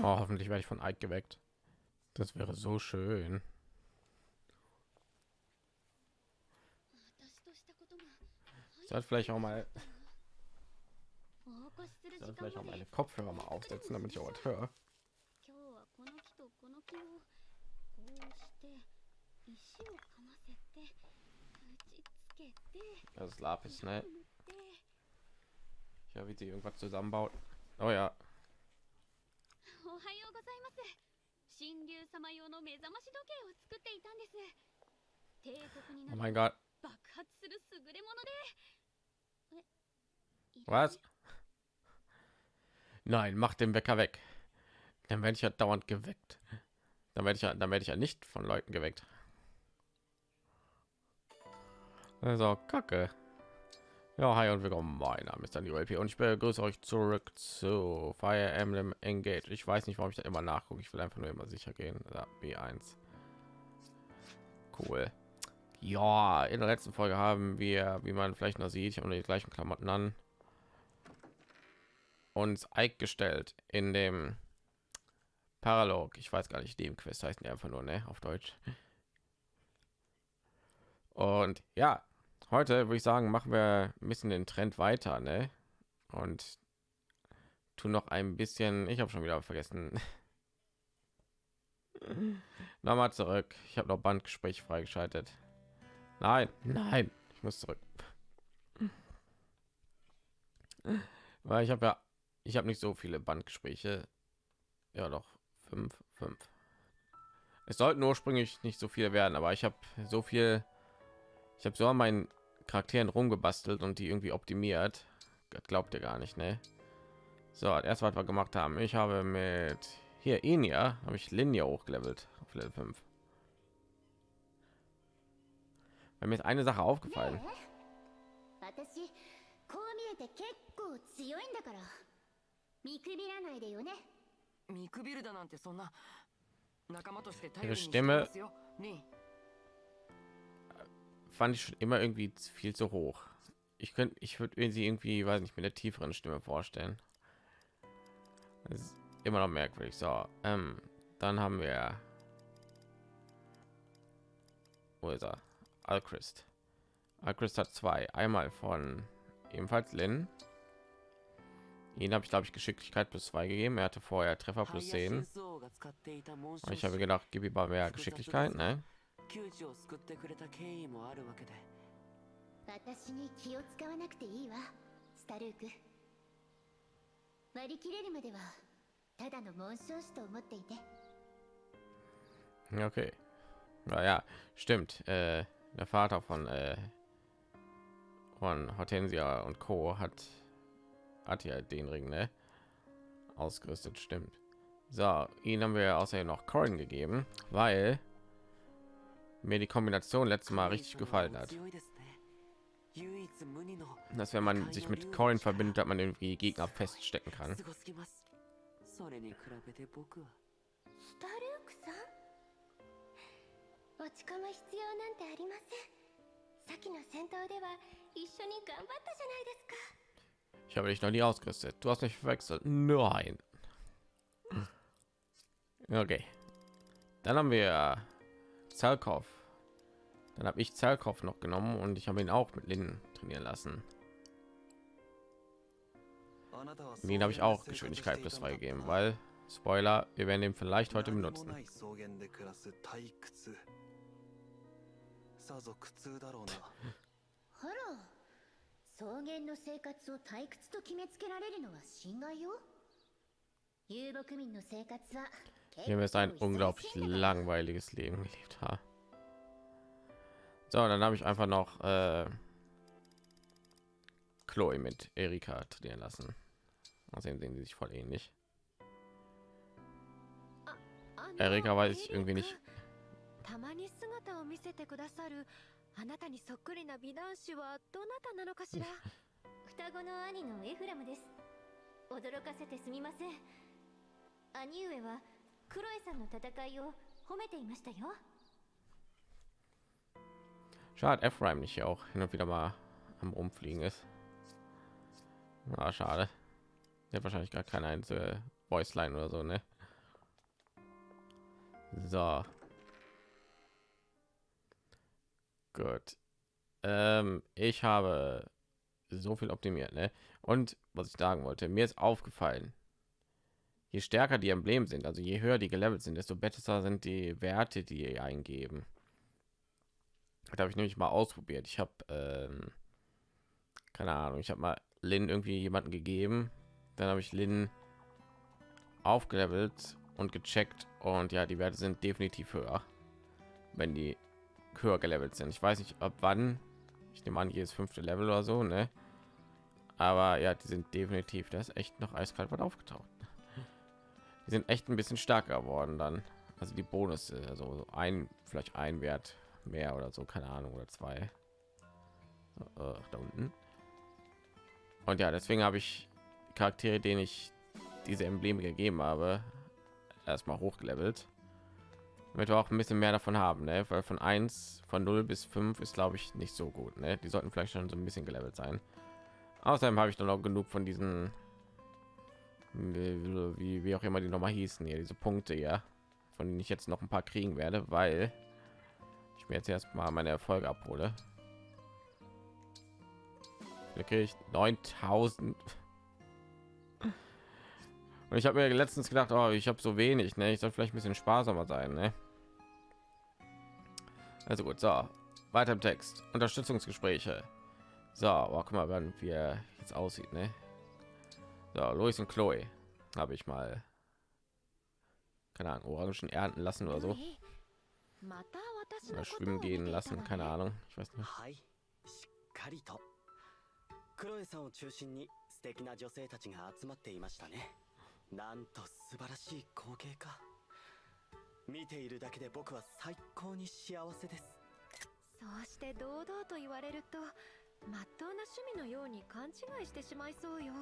Oh, hoffentlich werde ich von Ike geweckt. Das wäre so schön. Sollte vielleicht auch mal sollte vielleicht auch meine Kopfhörer mal aufsetzen, damit ich auch was höre. Das ist Lapis, ne? Ja, wie sie irgendwas zusammenbaut. Oh ja. Oh mein Gott. Was? Nein, mach den Wecker weg. Dann werde ich ja dauernd geweckt. Dann werde ich ja, dann werde ich ja nicht von Leuten geweckt. Also Kacke. Ja, hi und willkommen. Mein Name ist Daniel LP und ich begrüße euch zurück zu Fire Emblem Engage. Ich weiß nicht, warum ich da immer nachgucke. Ich will einfach nur immer sicher gehen. Ja, B1. Cool. Ja, in der letzten Folge haben wir, wie man vielleicht noch sieht, ich habe die gleichen Klamotten an, uns Ike gestellt in dem Paralog. Ich weiß gar nicht, dem Quest heißt die einfach nur, ne, auf Deutsch. Und ja, heute würde ich sagen, machen wir ein bisschen den Trend weiter, ne? Und tun noch ein bisschen, ich habe schon wieder vergessen. Nochmal zurück. Ich habe noch Bandgespräch freigeschaltet. Nein, nein, ich muss zurück. Weil ich habe ja, ich habe nicht so viele Bandgespräche. Ja, doch fünf, fünf. Es sollten ursprünglich nicht so viele werden, aber ich habe so viel, ich habe so an meinen Charakteren rumgebastelt und die irgendwie optimiert. Das glaubt ihr gar nicht, ne? So, erst was wir gemacht haben. Ich habe mit hier Enya habe ich Linie hochgelevelt auf Level 5. Weil mir ist eine Sache aufgefallen. Ihre Stimme fand ich schon immer irgendwie viel zu hoch. Ich könnte, ich würde sie irgendwie, weiß nicht, mit der tieferen Stimme vorstellen. Das ist immer noch merkwürdig. So, ähm, dann haben wir. Wo ist er? Alchrist. Alchrist hat zwei. Einmal von ebenfalls Lin. Ihn habe ich, glaube ich, Geschicklichkeit plus zwei gegeben. Er hatte vorher Treffer plus zehn. Ich habe gedacht, gib ihm mal mehr Geschicklichkeit, ne? 窮地を救ってくれた経緯もあるわけで私に気を使わなくていいわスタルーク割り切れるまではただの紋章師と思っていて Ja, Okay. Na ja, stimmt. Äh, der Vater von äh, von Hortensia und Co. hat hat ja den Ring ne? ausgerüstet. Stimmt. So, ihn haben wir außerdem noch Corin gegeben, weil mir die Kombination letztes Mal richtig gefallen hat. Dass wenn man sich mit Coin verbindet, hat man irgendwie Gegner feststecken kann. Ich habe dich noch nie ausgerüstet. Du hast mich verwechselt. Nein. Okay. Dann haben wir Zerkov. Dann habe ich Zerkov noch genommen und ich habe ihn auch mit Linden trainieren lassen. Den habe ich auch Geschwindigkeit plus zwei gegeben, weil Spoiler, wir werden ihn vielleicht heute benutzen. 草原で暮らす退屈さぞ苦痛だろうなあら草原の生活を退屈と決めつけられるのは心外よ遊牧民の生活は Wir haben jetzt ein unglaublich langweiliges Leben gelebt haben. So, dann habe ich einfach noch äh, Chloe mit Erika trainieren lassen. Außerdem sehen sie sich voll ähnlich. Erika weiß ich irgendwie nicht. たまに姿を見せてくださるあなたにそっくりな美男子はどなたなのかしら双子の兄のエフラムです驚かせてすみません兄上は クロエさんの戦いを褒めていましたよ Schade, Ephraim nicht hier auch hin und wieder mal am rumfliegen ist. Ah, schade. Der hat wahrscheinlich gar keine einzige Voice Line oder so, ne? So. Gut. Ähm, ich habe so viel optimiert, ne? Und was ich sagen wollte, mir ist aufgefallen, je stärker die Embleme sind, also je höher die gelevelt sind, desto besser sind die Werte, die eingeben. Da habe ich nämlich mal ausprobiert. Ich habe ähm, keine Ahnung, ich habe mal Lin irgendwie jemanden gegeben, dann habe ich Lin aufgelevelt und gecheckt und ja, die Werte sind definitiv höher, wenn die höher gelevelt sind. Ich weiß nicht, ab wann. Ich nehme an, jedes fünfte Level oder so, ne? Aber ja, die sind definitiv, das ist echt noch eiskalt was aufgetaucht. Die sind echt ein bisschen stärker geworden dann. Also die Bonus, also so ein, vielleicht ein Wert mehr oder so, keine Ahnung, oder zwei. Äh, da unten. Und ja, deswegen habe ich Charaktere, denen ich diese Embleme gegeben habe, erstmal hochgelevelt damit wir auch ein bisschen mehr davon haben ne? weil von 1 von 0 bis 5 ist glaube ich nicht so gut ne? die sollten vielleicht schon so ein bisschen gelevelt sein außerdem habe ich dann auch genug von diesen wie, wie auch immer die noch mal hießen hier diese punkte ja von denen ich jetzt noch ein paar kriegen werde weil ich mir jetzt erst mal meine erfolge abhole okay ich 9000 und ich habe mir letztens gedacht, oh, ich habe so wenig, ne? Ich soll vielleicht ein bisschen sparsamer sein, ne? Also gut, so. Weiter im Text. Unterstützungsgespräche. So, oh, guck mal, wann wir jetzt aussieht, ne? So, Louis und Chloe habe ich mal keine Ahnung, Orangen ernten lassen oder so. Oder schwimmen gehen lassen, keine Ahnung. Ich weiß nicht. かりとクロエさんを中心に素敵な女性たちが集まっていましたねなんと素晴らしい光景か見ているだけで僕は最高に幸せですそうして堂々と言われるとまっとうな趣味のように勘違いしてしまいそうよ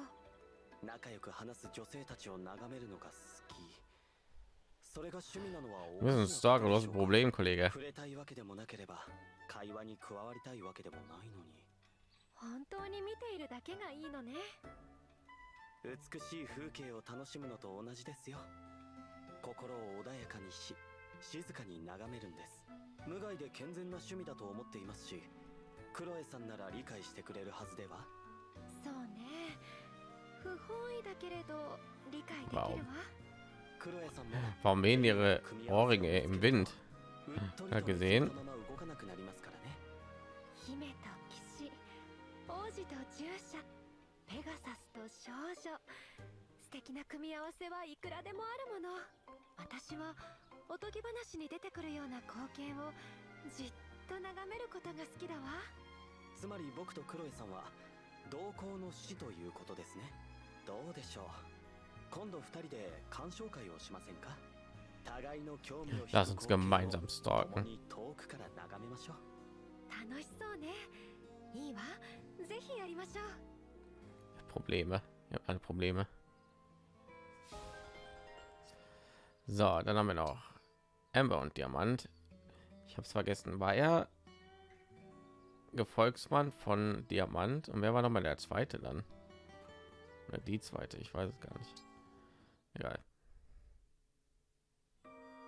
仲良く話す女性たちを眺めるのが好き。それが趣味なのは Wir sind stark oder das Problem, Kollege. 触れたいわけでもなければ会話に加わりたいわけでもないのに。本当に見ているだけがいいのね。美しい風景を楽しむのと同じですよ。心を穏やかにし静かに眺めるんです。無害で健全な趣味だと思っていますしクロエさんなら理解してくれるはずでは本意だけれど理解できるわ Warum wehen ihre Ohrringe im Wind? うっとり Ja, と gesehen? そのまま動かなくなりますからね。姫と騎士王子と従者ペガサスと少女。素敵な組み合わせはいくらでもあるもの。私はおとぎ話に出てくるような光景をじっと眺めることが好きだわ。つまり僕とクロエさんは同行の死ということですねどうでしょう今度二人で鑑賞会をしませんか互いの興味を引く Lass uns 光景を gemeinsam stalken. 共に遠くから眺めましょう楽しそうねいいわぜひやりましょう Probleme. Ich habe alle Probleme. So, dann haben wir noch Amber und Diamant. Ich habe es vergessen. War er Gefolgsmann von Diamant? Und wer war noch mal der zweite dann? Oder die zweite? Ich weiß es gar nicht. Egal.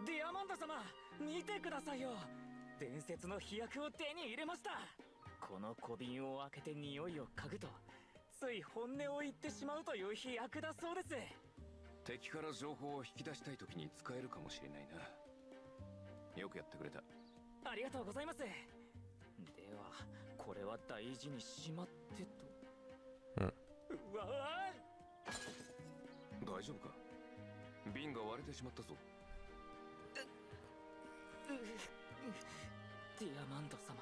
ディアマンド様見てくださいよ伝説の飛躍を手に入れましたこの小瓶を開けて匂いを嗅ぐとつい本音を言ってしまうという飛躍だそうです敵から情報を引き出したい時に使えるかもしれないなよくやってくれたありがとうございますではこれは大事にしまってとうんうわ大丈夫か？瓶が割れてしまったぞ。ディアマンド様。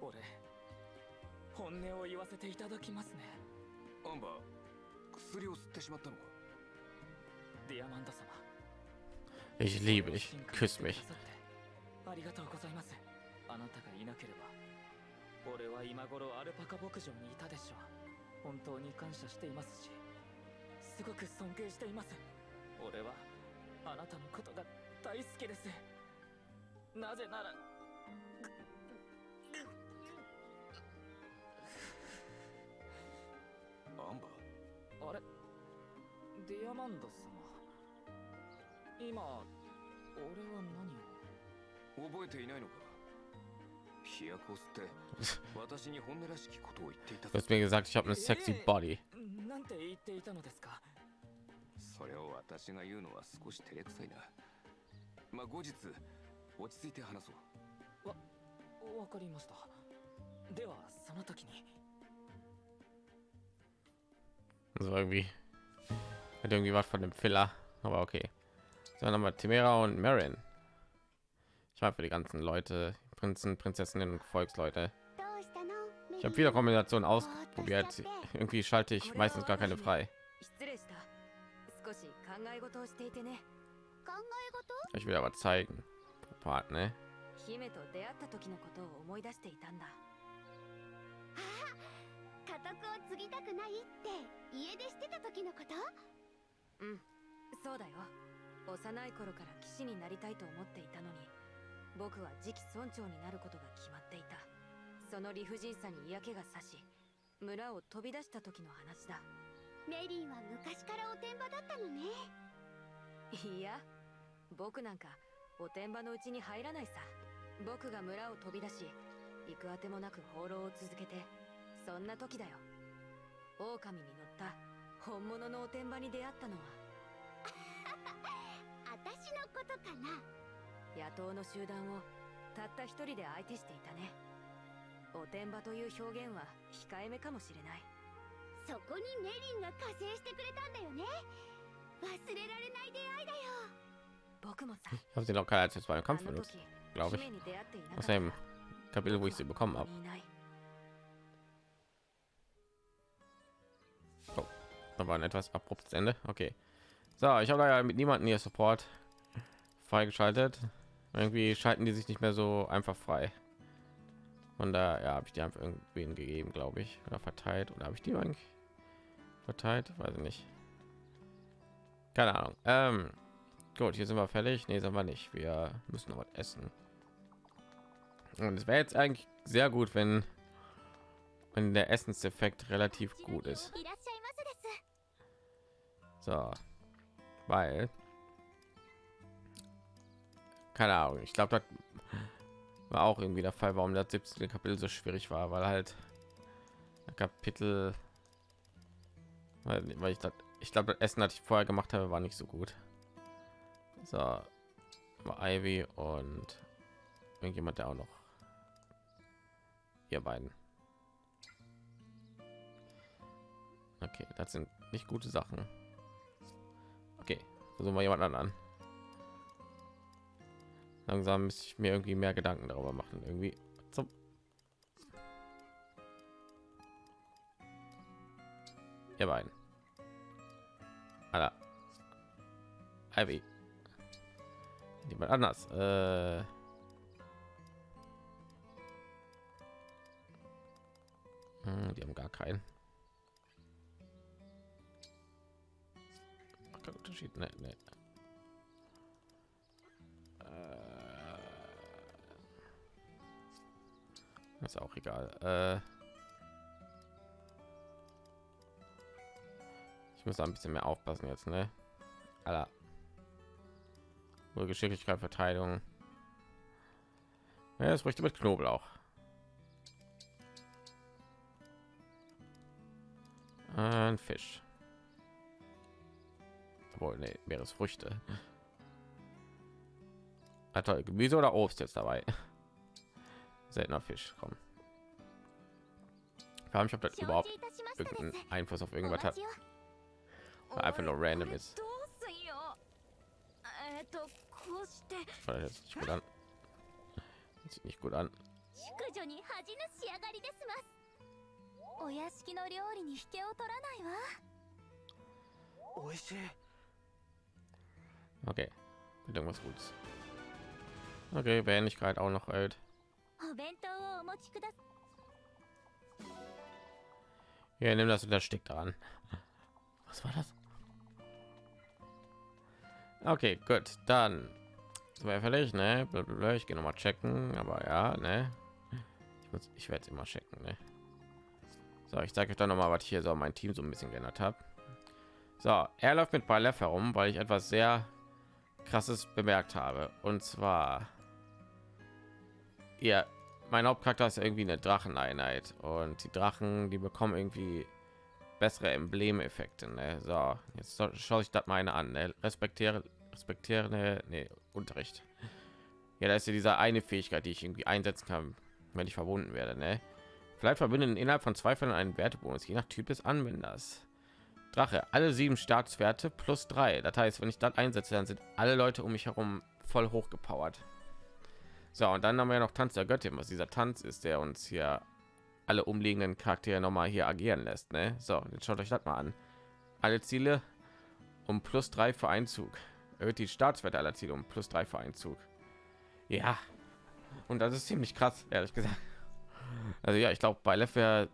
俺本音を言わせていただきますね。アンバー薬を吸ってしまったのか？ディアマンド様。Ich liebe dich. Küss mich. ありがとうございます。あなたがいなければ俺は今頃アルパカ牧場にいたでしょう本当に感謝していますしすごく尊敬しています。俺はあなたのことが大好きです。なぜならアンバーあれ？ディアマンド様。今俺は何を？覚えていないのか？Du hast mir gesagt, ich habe eine sexy Body. なんて言っていたのですかそれを私が言うのは少し照れくさいなまあ後日落ち着いて話そうわかりましたではその時に Also irgendwie hat irgendwie was von dem Filler, aber okay. So, dann haben wir Timera und Marin. Ich war für die ganzen Leute, Prinzen, Prinzessinnen und Volksleute. Ich habe viele Kombinationen ausprobiert. Irgendwie schalte ich meistens gar keine frei. Ich will aber zeigen. Partner. 僕は次期村長になることが決まっていた。その理不尽さに嫌気がさし村を飛び出した時の話だ。メリンは昔からおてんばだったのね。いや僕なんかおてんばのうちに入らないさ。僕が村を飛び出し行くあてもなく放浪を続けてそんな時だよ。狼に乗った本物のおてんばに出会ったのは。私のことかな野党の集団をたった一人で相手していたねおてんばという表現は控えめかもしれないそこにメリンが加勢してくれたんだよね忘れられない出会いだよ僕もさ Ich habe sie noch keine als あ Kampf の benutzt. 時 glaube ich. Aus た dem Kapitel, wo ich sie bekommen こ habe. こにいない Da war ein etwas abruptes Ende. Okay. So, ich habe ja mit niemandem hier Support freigeschaltet. Irgendwie schalten die sich nicht mehr so einfach frei. und da ja, habe ich die einfach irgendwen gegeben, glaube ich, oder verteilt oder habe ich die eigentlich verteilt? Weiß ich nicht. Keine Ahnung. Ähm, gut, hier sind wir fertig. Nee, sind wir nicht. Wir müssen noch was essen. Und es wäre jetzt eigentlich sehr gut, wenn wenn der Essenseffekt relativ gut ist. So, weil keine Ahnung, ich glaube, das war auch irgendwie der Fall, warum das 17. Kapitel so schwierig war, weil halt Kapitel, weil, ich das, ich glaube, das Essen, das ich vorher gemacht habe, war nicht so gut. So, war Ivy und irgendjemand, der auch noch ihr beiden. Okay, das sind nicht gute Sachen. Okay, versuchen wir jemand anderen. Langsam müsste ich mir irgendwie mehr Gedanken darüber machen. Irgendwie zum ihr beiden. Ivy. Jemand anders. Äh hm, die haben gar keinen. Kein Unterschied. Nee, nee. Äh, Ist auch egal. Äh, ich muss ein bisschen mehr aufpassen jetzt, ne? Aller. Geschicklichkeit, Verteidigung. Ja, das möchte mit Knoblauch. Ein Fisch. Obwohl, nee, Meeresfrüchte. Ah, toll. Gemüse oder Obst jetzt dabei. Seltener Fisch, komm. Ich frage mich, ob das 承 überhaupt 知いたしましたです irgendeinen Einfluss auf お irgendwas 待 hat. ちを Weil einfach nur random ist. どうすんよえっとこうして Weil das hört sich nicht gut an. Das sieht nicht gut an. 淑女に恥じぬ仕上がりですますお屋敷の料理に引けを取らないわ美味しい Okay. Wird irgendwas Gutes. Okay, wenn ich gerade auch noch alt. Ja, nimm das und das steckt daran. Was war das? Okay, gut, dann sind wir fertig, ne? Ich gehe noch mal checken, aber ja, ne? Ich, muss, ich werde immer checken, ne? So, ich zeige euch dann noch mal, was ich hier so mein Team so ein bisschen geändert habe. So, er läuft mit Balef herum, weil ich etwas sehr krasses bemerkt habe und zwar ja, mein Hauptcharakter ist irgendwie eine Dracheneinheit und die Drachen, die bekommen irgendwie bessere Emblemeffekte. Ne? So, jetzt schaue ich das meine an. Ne? Respektiere, respektiere, ne, nee, Unterricht. Ja, da ist ja diese eine Fähigkeit, die ich irgendwie einsetzen kann, wenn ich verbunden werde. Ne? Vielleicht verbinden innerhalb von zwei Fällen einen Wertebonus, je nach Typ des Anwenders. Drache, alle sieben Staatswerte plus drei. Das heißt, wenn ich das einsetze, dann sind alle Leute um mich herum voll hochgepowert. So, und dann haben wir noch Tanz der Göttin, was dieser Tanz ist, der uns hier alle umliegenden Charaktere noch mal hier agieren lässt. Ne? So, jetzt schaut euch das mal an. Alle Ziele um plus drei für Einzug. Erhöht die Staatswerte aller Ziele um plus drei für Einzug. Ja, und das ist ziemlich krass, ehrlich gesagt. Also ja, ich glaube, bei Leffer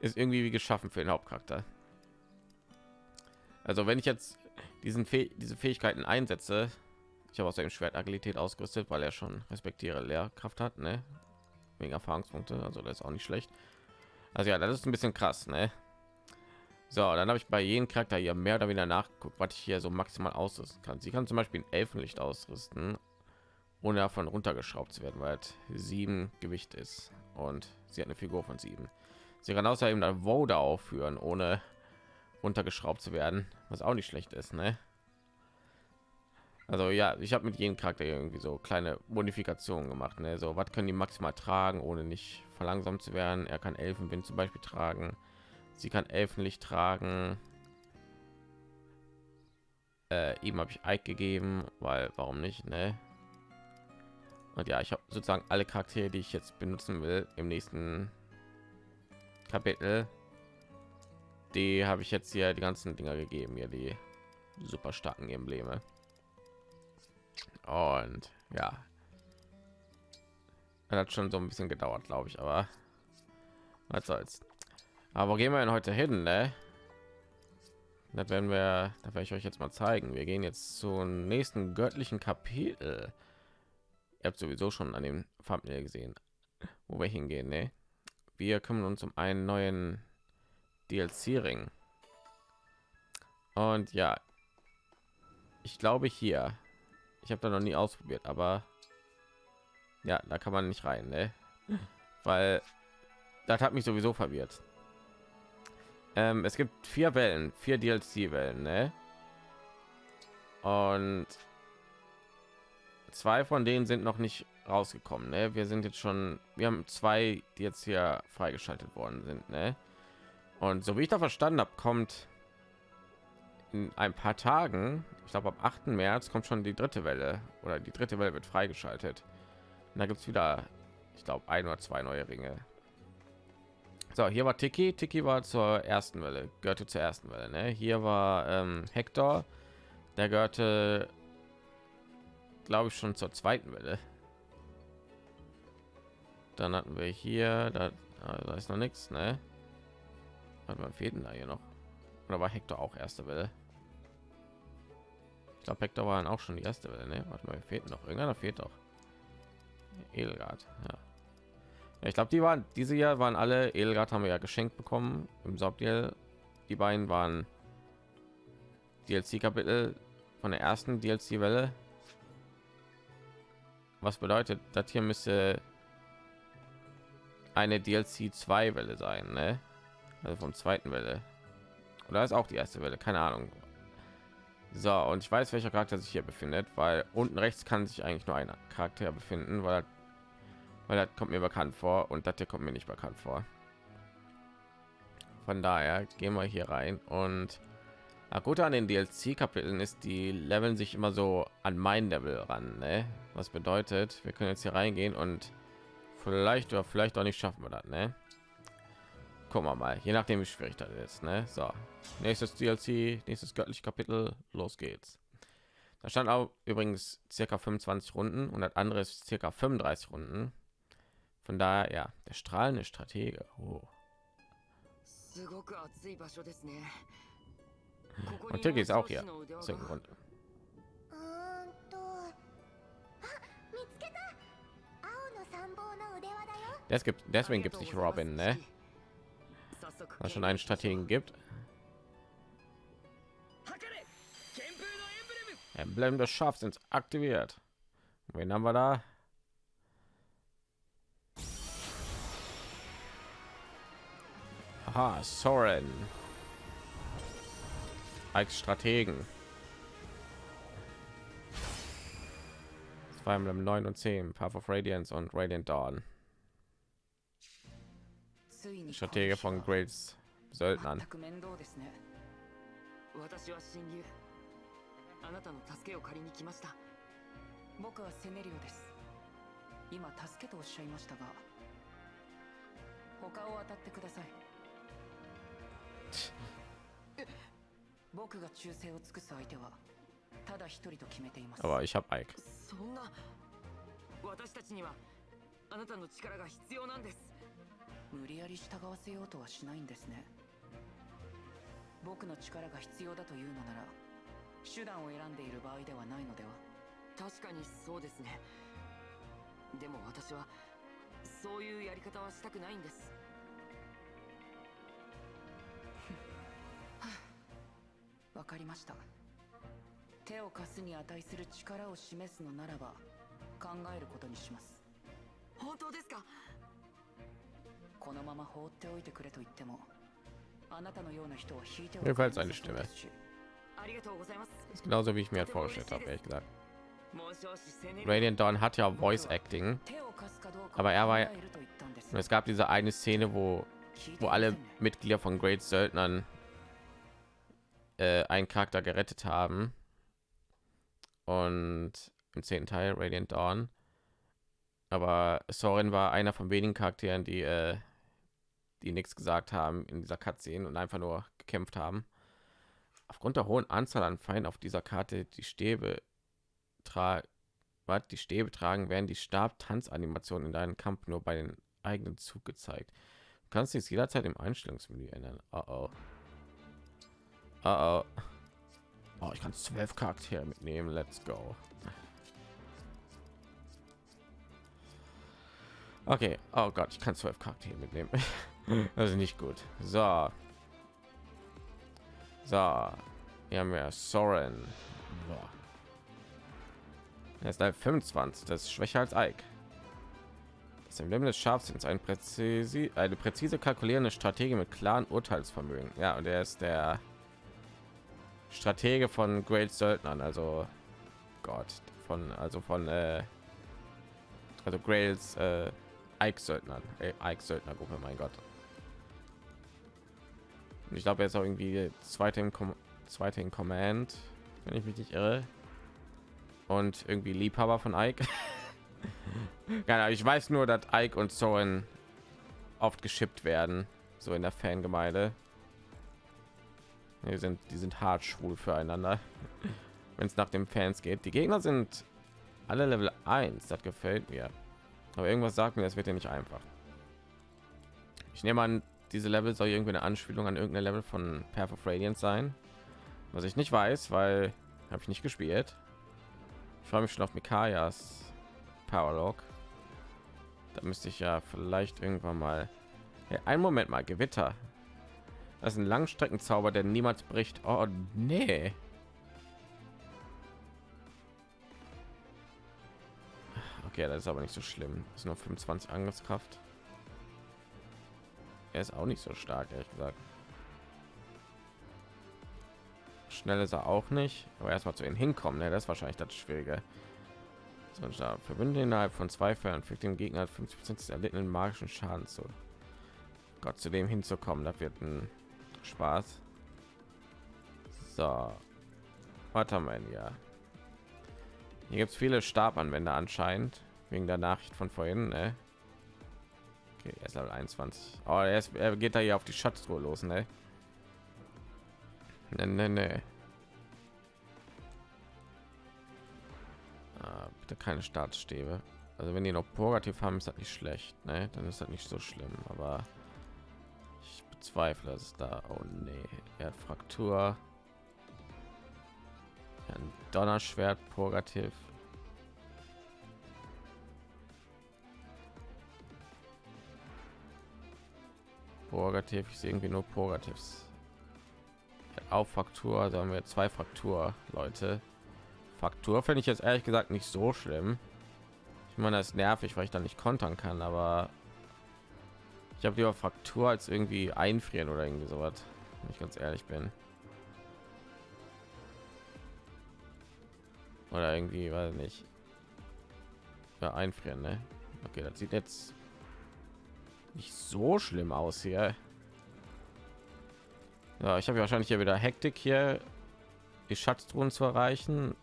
ist irgendwie wie geschaffen für den Hauptcharakter. Also wenn ich jetzt diesen Fäh diese Fähigkeiten einsetze, ich habe außerdem Schwert Agilität ausgerüstet, weil er schon respektiere Lehrkraft hat, ne? Wegen Erfahrungspunkte, also das ist auch nicht schlecht. Also ja, das ist ein bisschen krass, ne? So, dann habe ich bei jedem Charakter hier mehr oder weniger nachgeguckt, was ich hier so maximal ausrüsten kann. Sie kann zum Beispiel ein Elfenlicht ausrüsten, ohne davon runtergeschraubt zu werden, weil es sieben Gewicht ist und sie hat eine Figur von sieben. Sie kann außerdem ein Voda aufführen, ohne runtergeschraubt zu werden, was auch nicht schlecht ist, ne? Also ja, ich habe mit jedem Charakter irgendwie so kleine Modifikationen gemacht, ne? So, was können die maximal tragen, ohne nicht verlangsamt zu werden? Er kann Elfenwind zum Beispiel tragen. Sie kann Elfenlicht tragen. Äh, ihm habe ich Eik gegeben, weil warum nicht, ne? Und ja, ich habe sozusagen alle Charaktere, die ich jetzt benutzen will im nächsten Kapitel. Die habe ich jetzt hier die ganzen Dinger gegeben, hier die super starken Embleme. Und ja, das hat schon so ein bisschen gedauert, glaube ich, aber was soll's. Aber gehen wir denn heute hin, ne? Das werden wir, da werde ich euch jetzt mal zeigen. Wir gehen jetzt zum nächsten göttlichen Kapitel. Ihr habt sowieso schon an dem Thumbnail gesehen, wo wir hingehen, ne? Wir kümmern uns um einen neuen DLC-Ring. Und ja, ich glaube hier. Ich habe da noch nie ausprobiert, aber ja, da kann man nicht rein, ne? Weil das hat mich sowieso verwirrt. Ähm, es gibt vier Wellen, vier DLC-Wellen, ne? Und zwei von denen sind noch nicht rausgekommen. Ne? Wir sind jetzt schon, wir haben zwei, die jetzt hier freigeschaltet worden sind. Ne? Und so wie ich da verstanden habe, kommt in ein paar Tagen, ich glaube am 8. März, kommt schon die dritte Welle oder die dritte Welle wird freigeschaltet. Und da gibt es wieder, ich glaube, ein oder zwei neue Ringe. So, hier war Tiki. Tiki war zur ersten Welle, gehörte zur ersten Welle. Ne? Hier war ähm, Hector, der gehörte, glaube ich, schon zur zweiten Welle. Dann hatten wir hier, da, da ist noch nichts, ne? Warte mal, fehlt da hier noch? Oder war Hector auch erste Welle? Ich glaube, Hector war dann auch schon die erste Welle, ne? Warte mal, fehlt noch irgendeiner fehlt doch. Edelgard, ja. ja ich glaube, die waren diese Jahr waren alle Edelgard haben wir ja geschenkt bekommen im Subdeal. Die beiden waren DLC-Kapitel von der ersten DLC-Welle. Was bedeutet, das hier müsste eine DLC 2 Welle sein, ne? Also vom zweiten Welle. Oder ist auch die erste Welle, keine Ahnung. So, und ich weiß, welcher Charakter sich hier befindet, weil unten rechts kann sich eigentlich nur ein Charakter befinden, weil weil das kommt mir bekannt vor und das hier kommt mir nicht bekannt vor. Von daher gehen wir hier rein und na gut an den DLC-Kapiteln ist, die leveln sich immer so an mein Level ran, ne? Was bedeutet, wir können jetzt hier reingehen und vielleicht oder vielleicht auch nicht schaffen wir das, ne? gucken wir mal je nachdem wie schwierig das ist ne? so. Nächstes dlc nächstes göttliche kapitel los geht's. Da stand auch übrigens circa 25 runden und das andere ist circa 35 runden. Von daher ja der strahlende stratege. Oh. und hier ist auch hier. Zur das gibt deswegen gibt es nicht robin ne? Es schon einen Strategen gibt. Emblem des Scharfsinns aktiviert. Wen haben wir da? Aha, Soren. Als Strategen. Zwei Emblem 9 und 10, Path of Radiance und Radiant Dawn. Stratege von Greats Söldnern. 私は親友あなたの助けを借りに来ました。僕はセネリオです。今助けとおっしゃいましたが他を当たってください。僕が忠誠を尽くす相手はただ一人と決めています.そんな私たちにはあなたの力が必要なんです無理やり従わせようとはしないんですね。僕の力が必要だというのなら手段を選んでいる場合ではないのでは。確かにそうですね。でも私はそういうやり方はしたくないんです。わかりました。手を貸すに値する力を示すのならば考えることにします。本当ですか？このまま放っておいてくれと言ってもあなたのような人を引いては Mir gefällt seine Stimme. ありがとうございます Ist genauso wie ich mir halt vorgestellt habe, ehrlich gesagt. 紋章師セネリ Radiant Dawn hat ja Voice Acting. 手を貸すかどうか Aber er war 考えると言ったんです Und es gab diese eine Szene, wo, 聞いて wo ませ alle んね Mitglieder von Great Söldnern äh, einen Charakter gerettet haben. Und im zehnten Teil Radiant Dawn. Aber Soren war einer von wenigen Charakteren, die, äh, die nichts gesagt haben in dieser Cutscene und einfach nur gekämpft haben. Aufgrund der hohen Anzahl an Feinden auf dieser Karte, die Stäbe tragen, die Stäbe tragen, werden die Stab-Tanzanimationen in deinem Kampf nur bei den eigenen Zug gezeigt. Du kannst dies jederzeit im Einstellungsmenü ändern. Oh oh. Oh oh. Oh, ich kann zwölf Charaktere mitnehmen. Let's go. Okay. Oh Gott, ich kann zwölf Charaktere mitnehmen. ist nicht gut. So. So. Hier haben wir Soren. Er ist halt 25. Das ist schwächer als Ike. Das Emblem des Scharfsinns ein präzise, eine präzise kalkulierende Strategie mit klaren Urteilsvermögen. Ja, und er ist der Stratege von Great Söldnern, also Gott, von also von äh, also Grails äh, Ike Söldnern, äh, Ike Söldner Gruppe, mein Gott. Ich glaube, ist auch irgendwie zweite im Com zweite in Command, wenn ich mich nicht irre. Und irgendwie Liebhaber von Ike. Ahnung, ich weiß nur, dass Ike und Soren oft geschippt werden, so in der Fangemeinde. Die sind, die sind hart schwul füreinander, wenn es nach den Fans geht. Die Gegner sind alle Level 1, das gefällt mir. Aber irgendwas sagt mir, das wird ja nicht einfach. Ich nehme an, diese Level soll irgendwie eine Anspielung an irgendein Level von Path of Radiance sein, was ich nicht weiß, weil habe ich nicht gespielt. Ich freue mich schon auf Mikayas Powerlog. Da müsste ich ja vielleicht irgendwann mal. Hey, einen Moment mal, Gewitter. Das ist ein Langstreckenzauber, der niemals bricht. Oh nee. Okay, das ist aber nicht so schlimm. Das ist nur 25 Angriffskraft. Er ist auch nicht so stark, ehrlich gesagt. Schnell ist er auch nicht, aber erstmal zu ihnen hinkommen, ne? das ist wahrscheinlich das Schwierige. So, da verbündet innerhalb von zwei Fällen fügt dem Gegner 50 Prozent des erlittenen magischen Schaden zu. Gott zu dem hinzukommen, das wird ein Spaß. So, warte mal, ja. Hier gibt es viele Stabanwender anscheinend wegen der Nachricht von vorhin. Ne? Okay, er ist Level 21. Oh, er, ist, er geht da hier auf die Schatztruhe los, ne? Ne, ne, ne. Ah, bitte keine Startstäbe. Also wenn die noch Purgativ haben, ist das nicht schlecht, ne? Dann ist das nicht so schlimm, aber ich bezweifle, dass es da. Oh nee, er hat Fraktur. Ein Donnerschwert Purgativ. Purgativ, ich sehe irgendwie nur Purgativs. Auf Fraktur, da haben wir zwei Fraktur, Leute. Fraktur finde ich jetzt ehrlich gesagt nicht so schlimm. Ich meine, das ist nervig, weil ich dann nicht kontern kann, aber ich habe lieber Fraktur als irgendwie einfrieren oder irgendwie sowas, wenn ich ganz ehrlich bin. Oder irgendwie, weiß nicht. Ja, einfrieren, ne? Okay, das sieht jetzt nicht so schlimm aus hier. Ja, ich habe wahrscheinlich hier wieder Hektik hier, die Schatztruhen zu erreichen.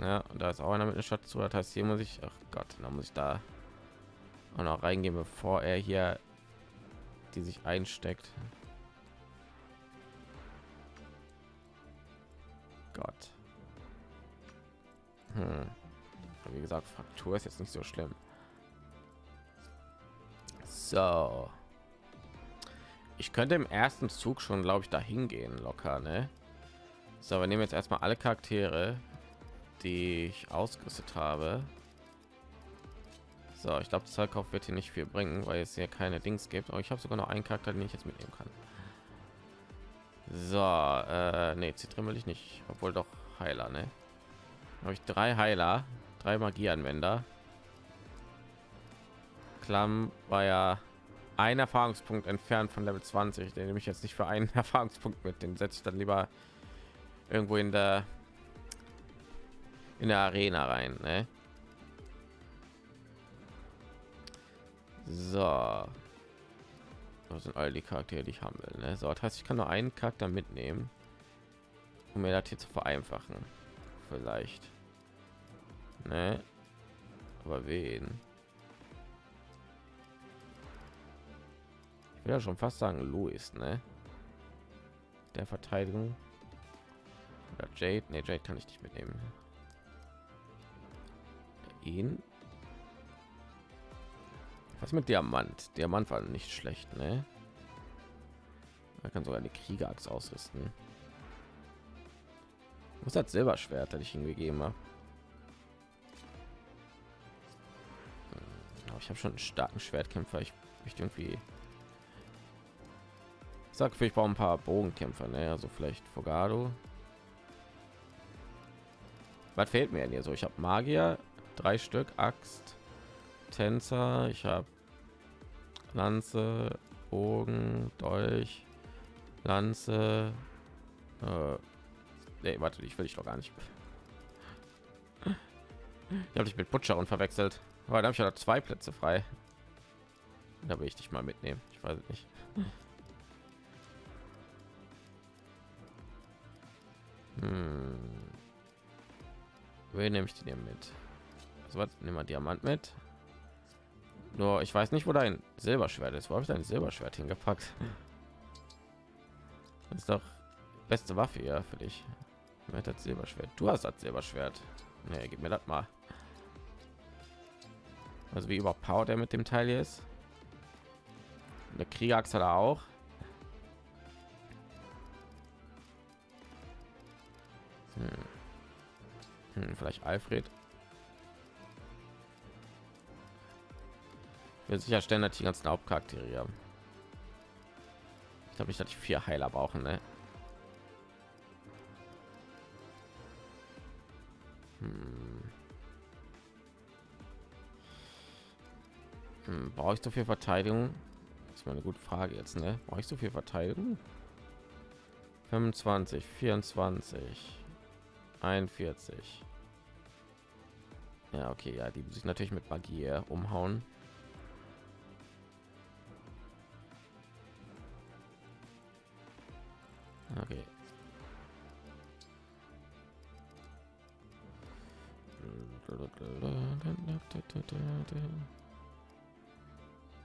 Ja, und da ist auch einer mit einer Schatztruhe. Das heißt, hier muss ich, ach Gott, da muss ich da auch noch reingehen, bevor er hier die sich einsteckt. Gott. Hm. Wie gesagt, Fraktur ist jetzt nicht so schlimm. So. Ich könnte im ersten Zug schon, glaube ich, dahin gehen, locker, ne? So, wir nehmen jetzt erstmal alle Charaktere, die ich ausgerüstet habe. So, ich glaube, Zeitkauf wird hier nicht viel bringen, weil es hier keine Dings gibt. Aber ich habe sogar noch einen Charakter, den ich jetzt mitnehmen kann. So, äh, nee, Zitrin will ich nicht, obwohl doch Heiler, ne? Habe ich drei Heiler, drei Magieanwender. Klamm war ja ein Erfahrungspunkt entfernt von Level 20. Den nehme ich jetzt nicht für einen Erfahrungspunkt mit. Den setze ich dann lieber irgendwo in der in der Arena rein. Ne? So, das sind all die Charaktere, die ich haben will. Ne? So, das heißt, ich kann nur einen Charakter mitnehmen, um mir das hier zu vereinfachen. Vielleicht. Ne? Aber wen? Will ja schon fast sagen Louis, ne? Der Verteidigung. Oder Jade, ne, Jade kann ich nicht mitnehmen. Ihn. Was mit Diamant? Diamant war nicht schlecht, ne? Er kann sogar eine Kriegerachs ausrüsten. Was hat Silberschwert, das ich ihm gegeben habe? Hm, ich habe schon einen starken Schwertkämpfer. Ich möchte irgendwie sag ich brauche ein paar Bogenkämpfer, ne? Also vielleicht Fogado. Was fehlt mir denn hier so? Ich habe Magier, drei Stück, Axt, Tänzer, ich habe Lanze, Bogen, Dolch, Lanze. Äh, nee, warte, ich will ich doch gar nicht. Ich habe dich mit Butcher und verwechselt. Aber da habe ich ja zwei Plätze frei. Da will ich dich mal mitnehmen. Ich weiß nicht. Hm. Wen nehme ich den mit? Also was? Nehmen wir Diamant mit. Nur ich weiß nicht, wo dein Silberschwert ist. Wo habe ich dein Silberschwert hingepackt? Das ist doch beste Waffe ja für dich. Mit das Silberschwert. Du hast das Silberschwert. Nee, gib mir das mal. Also wie überpowered er mit dem Teil hier ist. Eine hat er auch. Hm, vielleicht Alfred. Wir sicherstellen, dass die ganzen Hauptcharaktere haben. Ich glaube ich vier Heiler brauchen. Ne? Hm. Hm, brauche ich so viel Verteidigung? Das ist mal eine gute Frage jetzt. Ne? Brauche ich so viel Verteidigung? 25, 24. 41 ja okay ja die sich natürlich mit magie umhauen. Okay.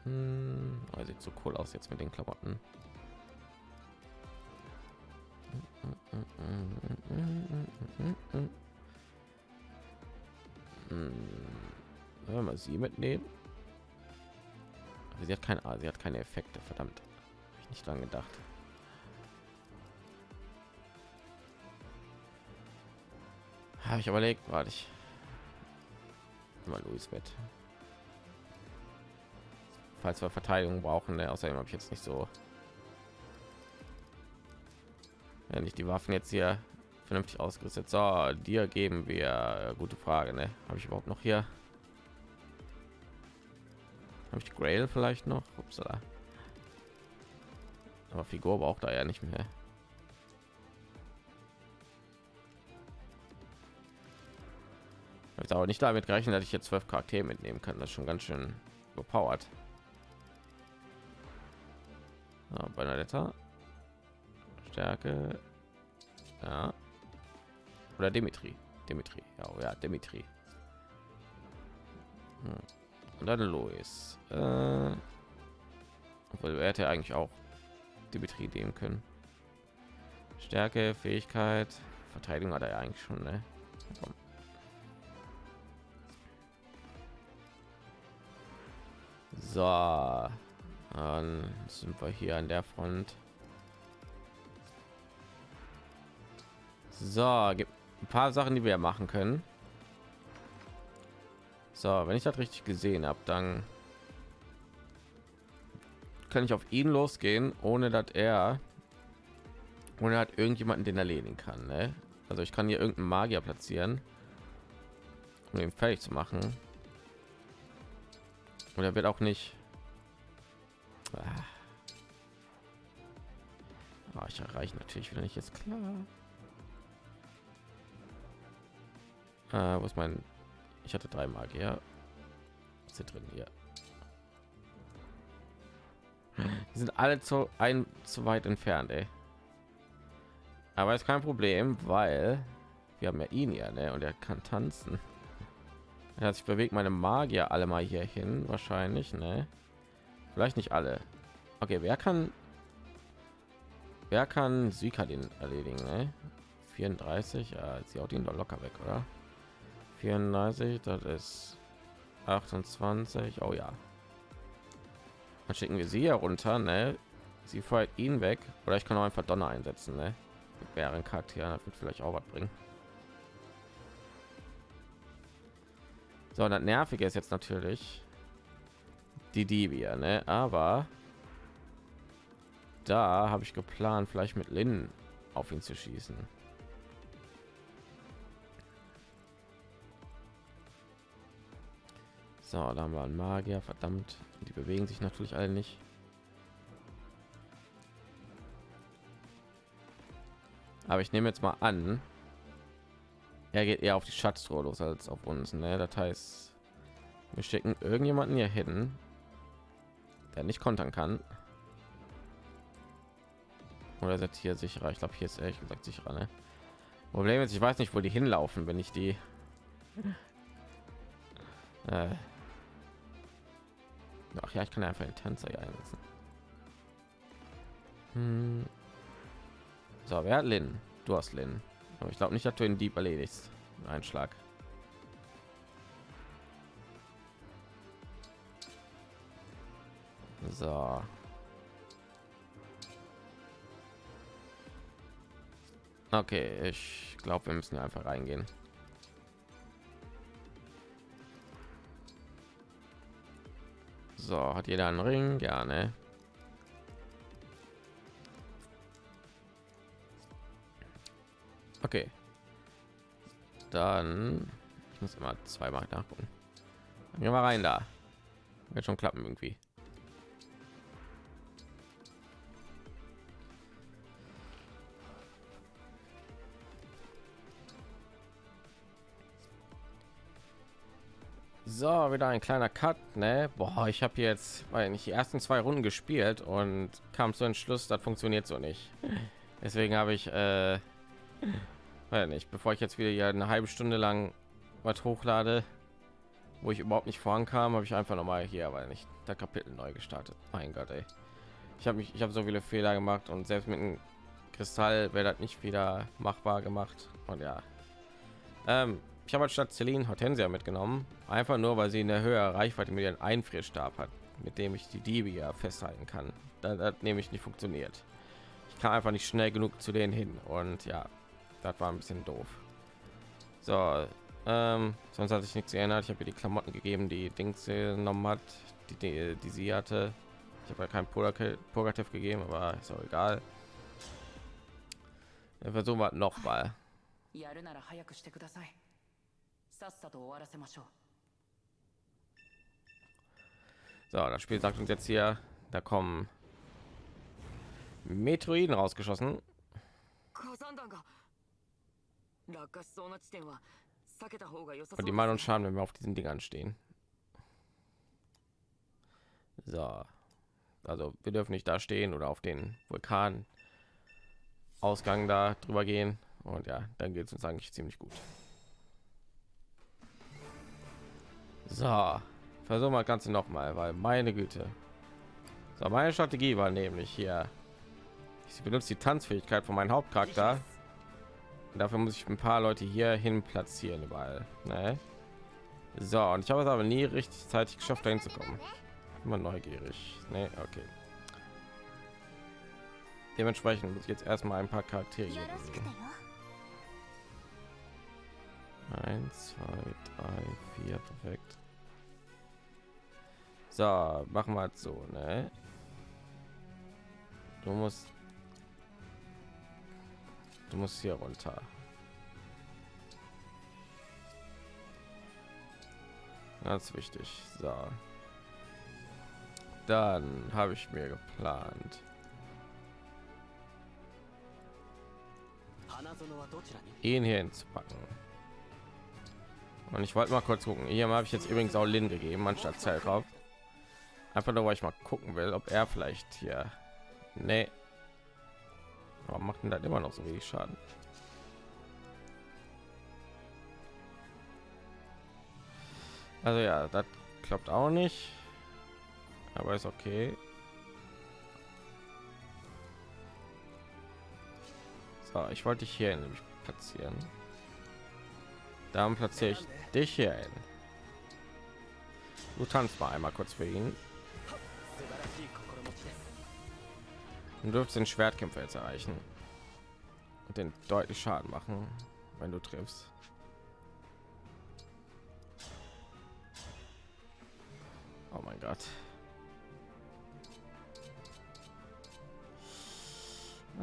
Hm, oh, sieht so cool aus jetzt mit den klamotten wenn wir sie mitnehmen? Sie hat keine sie hat keine effekte verdammt. Hab ich nicht dran gedacht. Habe ich überlegt warte ich mal Louis mit falls wir verteidigung brauchen ne? außerdem habe ich jetzt nicht so. Wenn ich die waffen jetzt hier vernünftig ausgerüstet. So, dir geben wir gute Frage, ne? Habe ich überhaupt noch hier? Habe ich Grail vielleicht noch? Upsala. Aber Figur braucht er ja nicht mehr. Habe aber nicht damit gerechnet, dass ich jetzt zwölf Charaktere mitnehmen kann. Das ist schon ganz schön überpowered. Ja, Benedetta. Stärke. Ja. Oder Dimitri. Dimitri. Ja, oh ja, Dimitri. Hm. Und dann Louis. Äh, obwohl er hätte eigentlich auch Dimitri nehmen können. Stärke, Fähigkeit, Verteidigung hat er ja eigentlich schon. Ne? Komm. So, dann sind wir hier an der Front. So, gibt ein paar Sachen, die wir machen können. So, wenn ich das richtig gesehen habe, dann kann ich auf ihn losgehen, ohne dass er ohne hat irgendjemanden den erledigen kann. Ne? Also ich kann hier irgendeinen Magier platzieren, um ihn fertig zu machen. Und er wird auch nicht. Ah. Ah, ich erreiche natürlich wieder nicht jetzt klar. Äh, ist mein? Ich hatte drei Magier. Was hier drin hier? Die sind alle zu ein zu weit entfernt, ey. Aber ist kein Problem, weil wir haben ja ihn ja, ne? Und er kann tanzen. Er hat sich bewegt meine Magier alle mal hier hin, wahrscheinlich, ne? Vielleicht nicht alle. Okay, wer kann wer kann Sika den erledigen, ne? 34, ja, sie haut ihn doch locker weg, oder? 34, das ist 28. Oh ja. Dann schicken wir sie herunter, ne? Sie feuert ihn weg. Oder ich kann auch einfach Donner einsetzen, ne? Mit mehreren Charakteren, das wird vielleicht auch was bringen. So, das nervige ist jetzt natürlich die Divia, ne? Aber da habe ich geplant, vielleicht mit Lin auf ihn zu schießen. So, da haben wir einen Magier, verdammt. Die bewegen sich natürlich alle nicht. Aber ich nehme jetzt mal an, er geht eher auf die Schatztruhe los als auf uns. Ne? Das heißt, wir schicken irgendjemanden hier hin, der nicht kontern kann. Oder setzt hier sicherer. Ich glaube, hier ist ehrlich gesagt sicherer. Ne? Problem ist, ich weiß nicht, wo die hinlaufen, wenn ich die äh, Ach ja, ich kann einfach den Tänzer hier einsetzen. Hm. So, wer hat Lin? Du hast Lin. Aber ich glaube nicht, dass du ihn Dieb erledigst. Ein Schlag. So. Okay, ich glaube, wir müssen einfach reingehen. So, hat jeder einen Ring? Gerne. Okay. Dann ich muss immer zweimal nachgucken. Gehen wir rein da. Wird schon klappen irgendwie. So, wieder ein kleiner Cut, ne? Boah, ich habe jetzt, weil nicht die ersten zwei Runden gespielt und kam zu Entschluss, das funktioniert so nicht. Deswegen habe ich, äh, weil nicht, bevor ich jetzt wieder hier eine halbe Stunde lang was hochlade, wo ich überhaupt nicht vorankam, habe ich einfach noch mal hier, weil nicht der Kapitel neu gestartet. Mein Gott, ey. Ich habe mich, ich habe so viele Fehler gemacht und selbst mit einem Kristall wäre das nicht wieder machbar gemacht. Und ja, ähm, ich habe statt Celine Hortensia mitgenommen, einfach nur, weil sie in der höhere Reichweite mit ihren Einfrierstab hat, mit dem ich die Diebe ja festhalten kann. Das, das nämlich nicht funktioniert. Ich kann einfach nicht schnell genug zu denen hin und ja, das war ein bisschen doof. So, ähm, sonst hat sich nichts geändert. Ich habe ihr die Klamotten gegeben, die Dings genommen hat, die, die, die sie hatte. Ich habe ja kein Purgativ gegeben, aber ist auch egal. Wir versuchen wir noch mal. やるなら早くしてください So, das Spiel sagt uns jetzt hier, da kommen Metroiden rausgeschossen. 火山弾が落下しそうな地点は避けた方が良さそ Und う die です machen uns Schaden, wenn wir auf diesen Dingern stehen. So. Also wir dürfen nicht da stehen oder auf den Vulkan Ausgang da drüber gehen. Und ja, dann geht es uns eigentlich ziemlich gut. So. Versuchen wir das Ganze noch mal, weil meine Güte. So, meine Strategie war nämlich hier. Ich benutze die Tanzfähigkeit von meinem Hauptcharakter. Und dafür muss ich ein paar Leute hier hin platzieren überall. Ne? So, und ich habe es aber nie richtig zeitig geschafft, dahin zu kommen. Immer neugierig. Ne, okay. Dementsprechend muss ich jetzt erstmal ein paar Charaktere bewegen. Eins, zwei, drei, vier, perfekt. So, machen wir so, ne? Du musst Du musst hier runter. Ganz wichtig. So. Dann habe ich mir geplant. ihn hier hinzupacken. Und ich wollte mal kurz gucken. Hier habe ich jetzt übrigens auch Lin gegeben, anstatt Zeitraum. Einfach nur, weil ich mal gucken will, ob er vielleicht hier. Nee. Aber macht denn das immer noch so wenig Schaden? Also ja, das klappt auch nicht. Aber ist okay. So, ich wollte dich hier nämlich platzieren. Dann platziere ich dich hier hin. Du tanzt mal einmal kurz für ihn. Du dürfst den Schwertkämpfer jetzt erreichen und den deutlich Schaden machen, wenn du triffst. Oh mein Gott.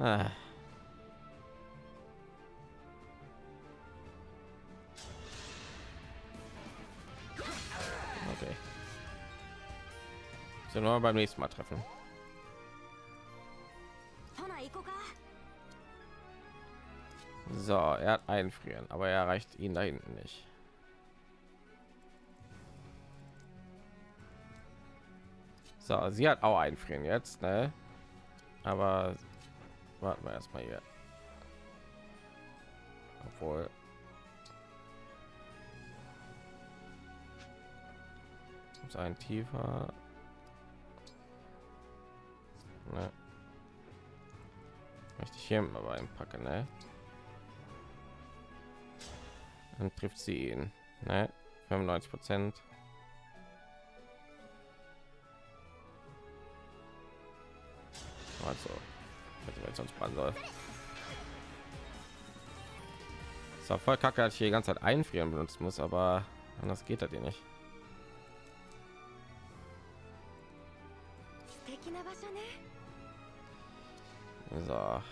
Ah. Okay. So nur beim nächsten Mal treffen. So, er hat einfrieren, aber er erreicht ihn da hinten nicht. So, sie hat auch einfrieren jetzt, ne? Aber warten wir erstmal hier. Obwohl. Ein tiefer. Ne? hier aber einpacken, ne? Dann trifft sie ihn, ne? 95 Prozent. Also, hätte ich sonst machen soll. Das war voll kacke, als ich die ganze Zeit einfrieren benutzen muss, aber anders geht das hier nicht. So.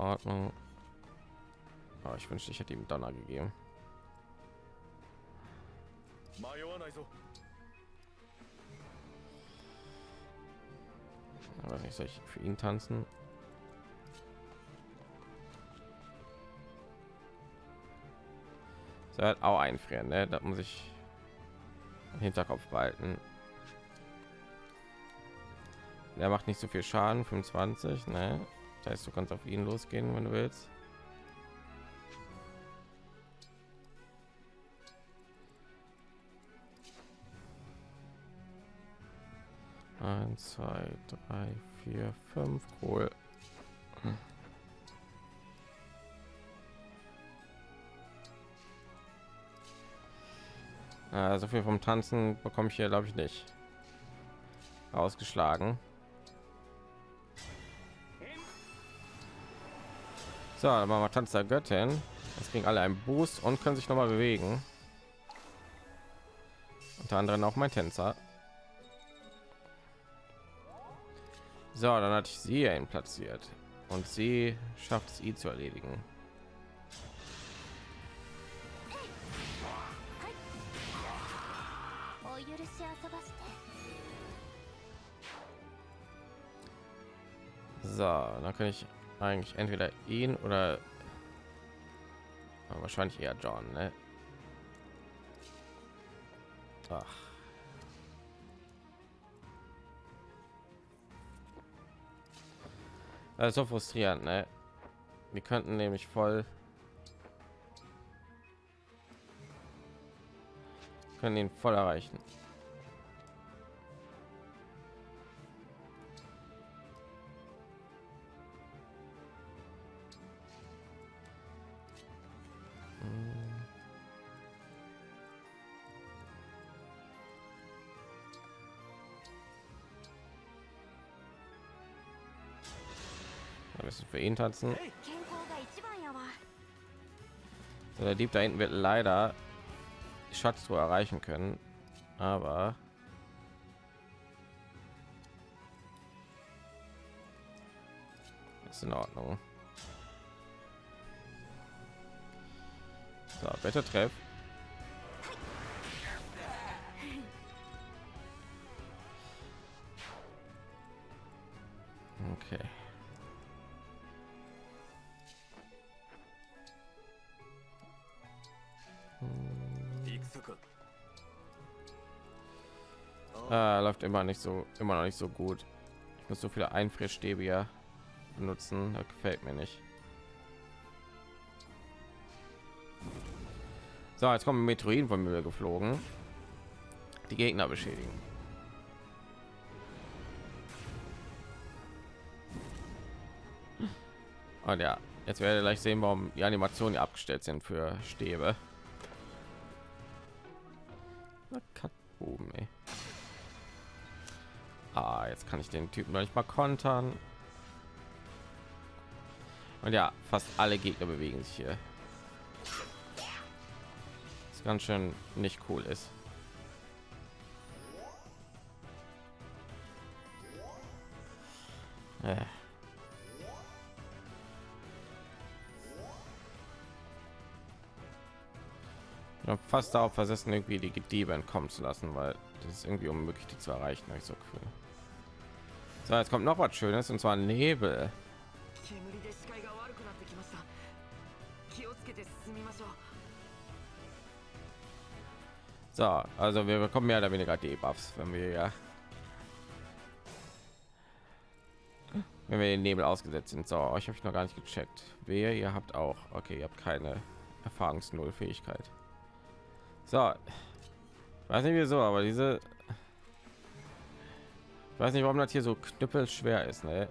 Ordnung. Aber ich wünschte, ich hätte ihm Donner gegeben. Also. Aber nicht soll ich für ihn tanzen. So halt auch einfrieren, ne? Da muss ich im Hinterkopf behalten. Der macht nicht so viel Schaden, 25, ne? Das heißt, du kannst auf ihn losgehen, wenn du willst. Eins, zwei, drei, vier, fünf, cool. Äh, so viel vom Tanzen bekomme ich hier, glaube ich, nicht. Ausgeschlagen. So, dann machen wir Tanz der Göttin. Das kriegen alle einen Boost und können sich noch mal bewegen. Unter anderem auch mein Tänzer. So, dann hatte ich sie ihn platziert und sie schafft es, ihn zu erledigen. So, dann kann ich eigentlich entweder ihn oder wahrscheinlich eher John, ne? Ach. Das ist so frustrierend, ne? Wir könnten nämlich voll können ihn voll erreichen. Ihn tanzen. So, der Dieb da hinten wird leider die Schatztruhe erreichen können, aber ist in Ordnung. So, bitte treff. Nicht so, immer noch nicht so gut. Ich muss so viele Einfrierstäbe hier benutzen, das gefällt mir nicht. So, jetzt kommen Meteoriten von mir geflogen. Die Gegner beschädigen. Und ja, jetzt werde ich gleich sehen, warum die Animationen abgestellt sind für Stäbe. Ah, jetzt kann ich den Typen noch nicht mal kontern. Und ja, fast alle Gegner bewegen sich hier. Das ganz schön nicht cool ist. Äh. Habe fast darauf versessen, irgendwie die Diebe entkommen zu lassen, weil das ist irgendwie unmöglich, die zu erreichen. habe Ich so Gefühl. So, jetzt kommt noch was Schönes und zwar Nebel. So, also wir bekommen mehr oder weniger Debuffs, wenn wir ja wenn wir den Nebel ausgesetzt sind. So, euch habe ich noch gar nicht gecheckt. Wer ihr habt auch. Okay, ihr habt keine Erfahrungsnull Fähigkeit. So, weiß nicht wieso, aber diese ich weiß nicht, warum das hier so knüppel schwer ist. Ne?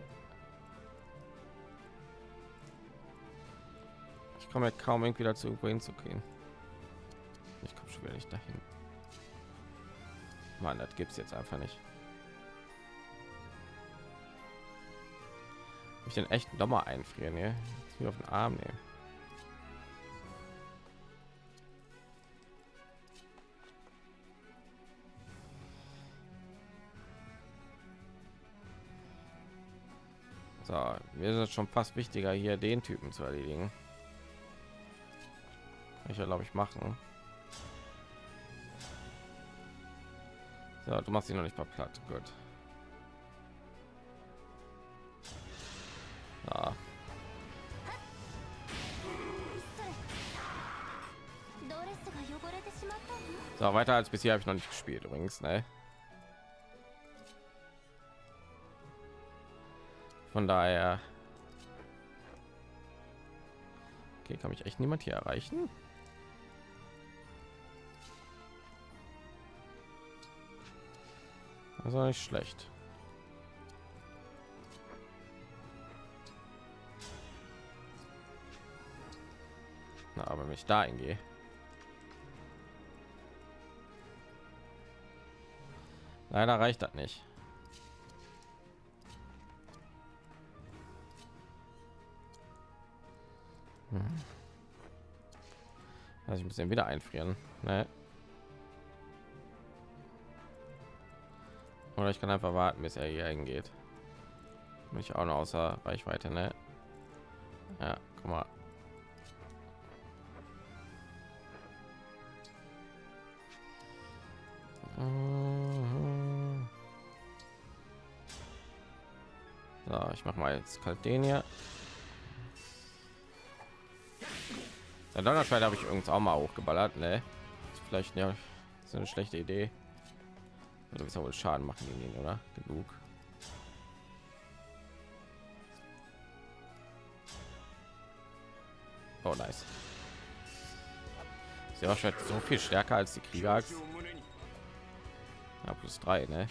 Ich komme ja kaum irgendwie dazu, irgendwo hinzugehen. Ich komme schon nicht dahin. Mann, das gibt es jetzt einfach nicht. Ich den echt noch mal einfrieren, ja? Jetzt auf den Arm nehmen. So, mir ist es schon fast wichtiger, hier den Typen zu erledigen. Ich glaube ich, machen. So, du machst ihn noch nicht mal platt. Gut. Ja. So, weiter als bisher habe ich noch nicht gespielt übrigens, ne? Von daher okay, kann mich echt niemand hier erreichen. Also nicht schlecht. Na, aber wenn ich da hingehe. Leider reicht das nicht. Also ich muss den wieder einfrieren. Ne? Oder ich kann einfach warten, bis er hier hingeht. Bin ich auch noch außer Reichweite, ne? Ja, guck mal. Mhm. So, ich mache mal jetzt kalt den hier. Der Donnerschwert habe ich übrigens auch mal hochgeballert, ne? Ist vielleicht ja, ist eine schlechte Idee. Du wirst wohl Schaden machen gegen ihn, oder? Genug. Oh, nice. Sehr wahrscheinlich so viel stärker als die Krieger. Ja, plus drei, ne?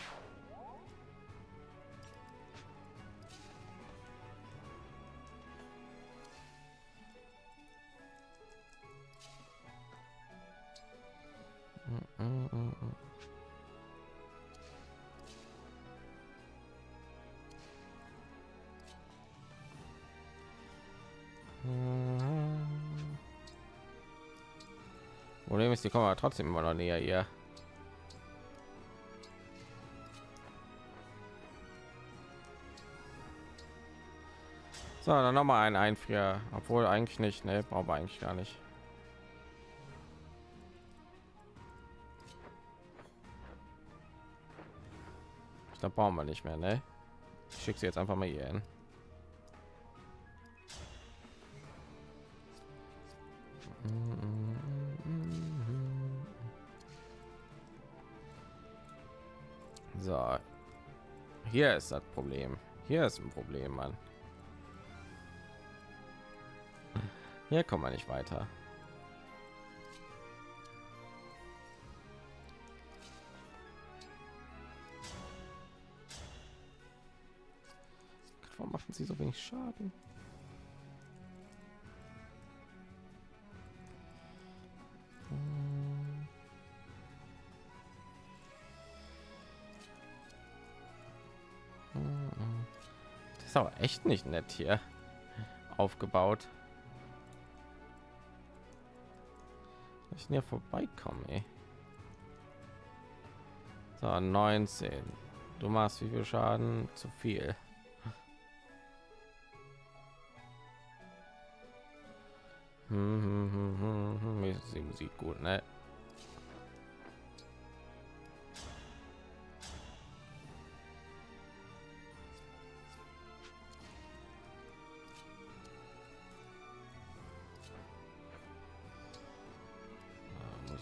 Problem ist, die kommen aber trotzdem immer noch näher hier. So, dann noch mal ein Einfrier, obwohl eigentlich nicht, ne, brauchen eigentlich gar nicht. Ich glaube, brauchen wir nicht mehr, ne? Ich schicke sie jetzt einfach mal hier hin. Hier ist das Problem. Hier ist ein Problem, Mann. Hier kommen wir nicht weiter. Warum machen sie so wenig Schaden? Echt nicht nett hier aufgebaut. Ich hier vorbeikommen. So, 19. Du machst wie viel Schaden? Zu viel.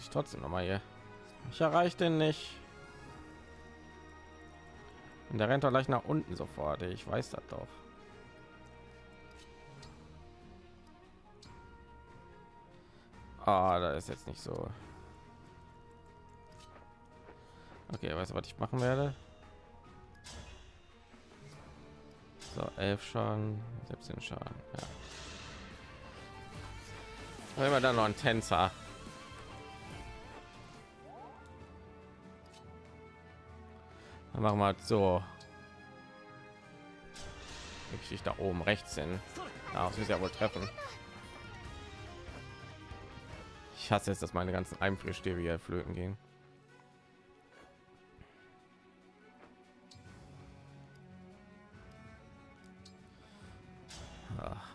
Ich trotzdem noch mal hier. Ich erreiche den nicht. Und der rennt doch gleich nach unten sofort. Ich weiß das doch. Ah, da ist jetzt nicht so. Okay, weißt du, was ich machen werde? So, elf Schaden, 17 Schaden. Ja. Wenn wir dann noch ein Tänzer. Dann machen wir halt so. Ich da oben rechts hin. Ja, das ist ja wohl treffen. Ich hasse es, dass meine ganzen Einfrischstäbe hier flöten gehen. Ach.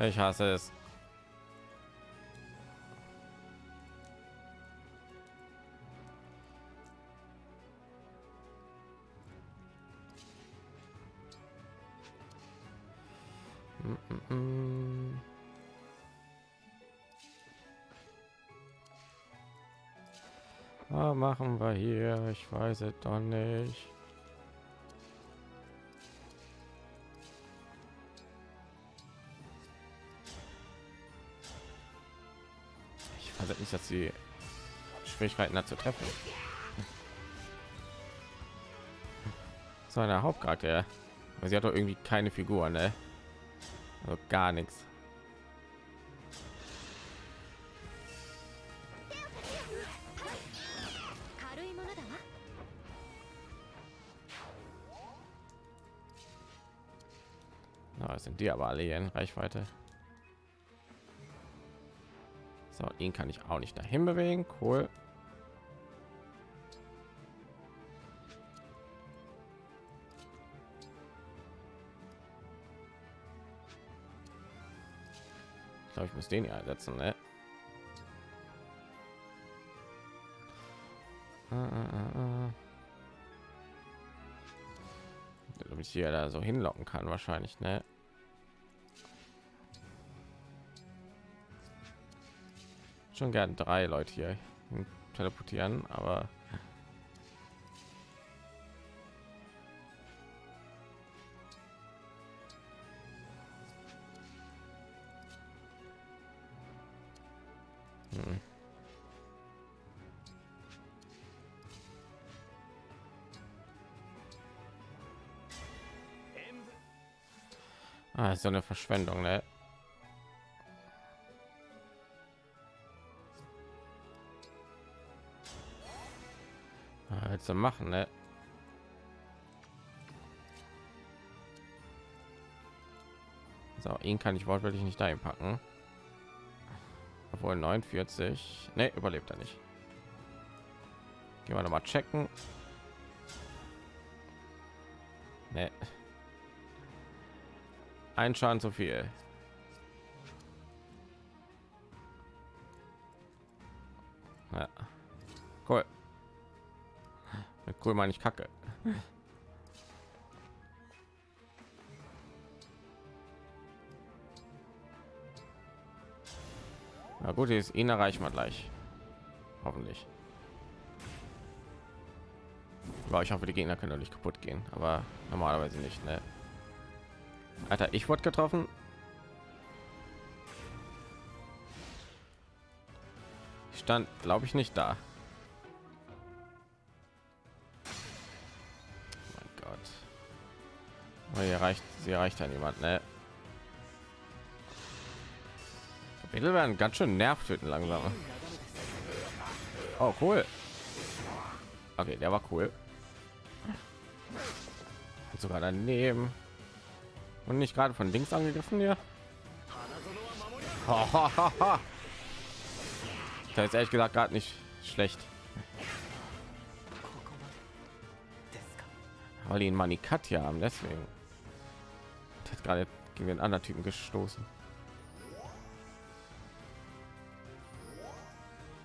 Ich hasse es. Ich weiß es doch nicht. Ich weiß nicht, dass sie Schwierigkeiten hat zu treffen. So eine Hauptcharakter. Sie hat doch irgendwie keine Figur, ne? Also gar nichts. Sind die aber alle hier in Reichweite. So, ihn kann ich auch nicht dahin bewegen. Cool. Ich glaube, ich muss den hier einsetzen, ne? Äh, äh, äh. Damit ich hier da so hinlocken kann, wahrscheinlich, ne? Schon gern drei Leute hier teleportieren, aber Hm. Ah, so eine Verschwendung, ne? Willst du machen, ne? So, ihn kann ich wortwörtlich nicht dahin packen. Obwohl 49. Ne, überlebt er nicht. Gehen wir noch mal checken. Ne. Ein Schaden zu viel. Cool meine ich Kacke. Na gut, ist ihn erreichen wir gleich. Hoffentlich. Aber ich hoffe, die Gegner können nicht kaputt gehen, aber normalerweise nicht. Ne? Alter, ich wurde getroffen. Ich stand, glaube ich, nicht da. Oh, hier reicht, sie erreicht ja niemand, ne? Kapitel werden ganz schön nervtöten langsam. Oh, cool. Okay, der war cool. Und sogar daneben. Und nicht gerade von links angegriffen hier. Das ist ehrlich gesagt gerade nicht schlecht. Weil ihn Manikat ja haben, deswegen. Gerade gegen den anderen Typen gestoßen.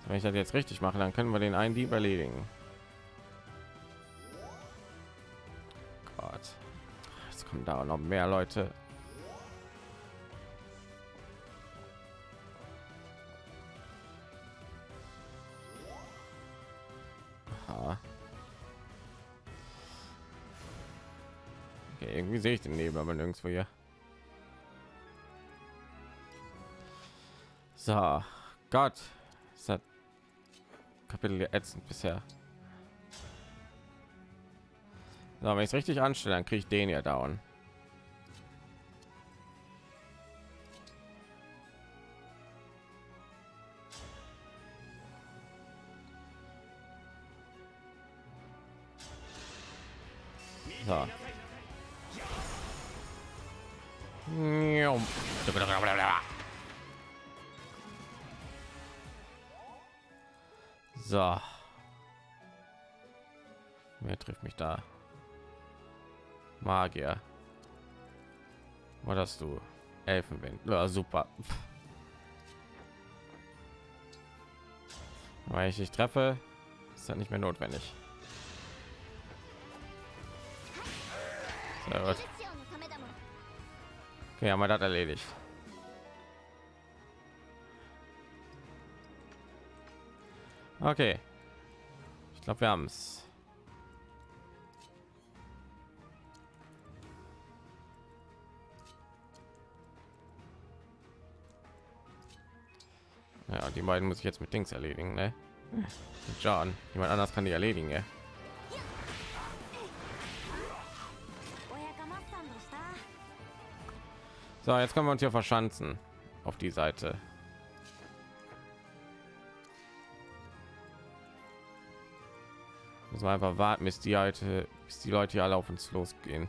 Wenn ich das jetzt richtig mache, dann können wir den einen Dieb erledigen. Gott. Jetzt kommen da noch mehr Leute. Irgendwie sehe ich den Nebel, aber nirgendwo hier. So, Gott, ist das Kapitel ätzend bisher. So, wenn ich es richtig anstelle, dann kriege ich den ja down. So. So. Wer trifft mich da? Magier. Was hast du? Elfenwind. Ja, super. Weil ich nicht treffe, ist das nicht mehr notwendig. Sehr gut. Okay, haben wir das erledigt. Okay. Ich glaube, wir haben es. Ja, die beiden muss ich jetzt mit Dings erledigen, ne? John, jemand anders kann die erledigen, ja? So, jetzt können wir uns hier verschanzen auf die Seite. Müssen wir einfach warten, bis die alte, bis die Leute hier alle auf uns losgehen.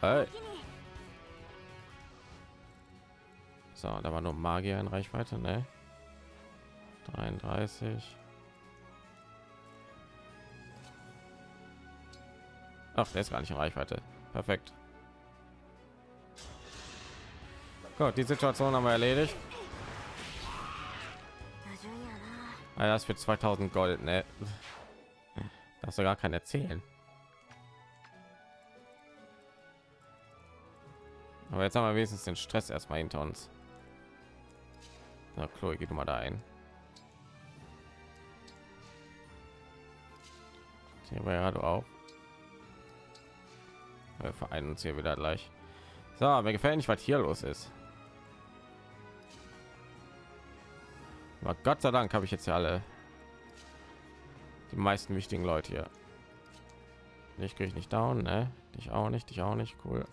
Hey. So, da war nur Magier in Reichweite, ne? 33. Ach, der ist gar nicht in Reichweite. Perfekt. Gut, die Situation haben wir erledigt. Ah, das für 2000 Gold, ne? Darfst du gar keinen erzählen. Aber jetzt haben wir wenigstens den Stress erstmal hinter uns. Na, Chloe, geht mal da ein. Hier war ja du auch. Wir vereinen uns hier wieder gleich. So, mir gefällt nicht, was hier los ist. Aber Gott sei Dank habe ich jetzt ja alle die meisten wichtigen Leute hier. Ich kriege ich nicht down, ne? Ich auch nicht, ich auch nicht, cool.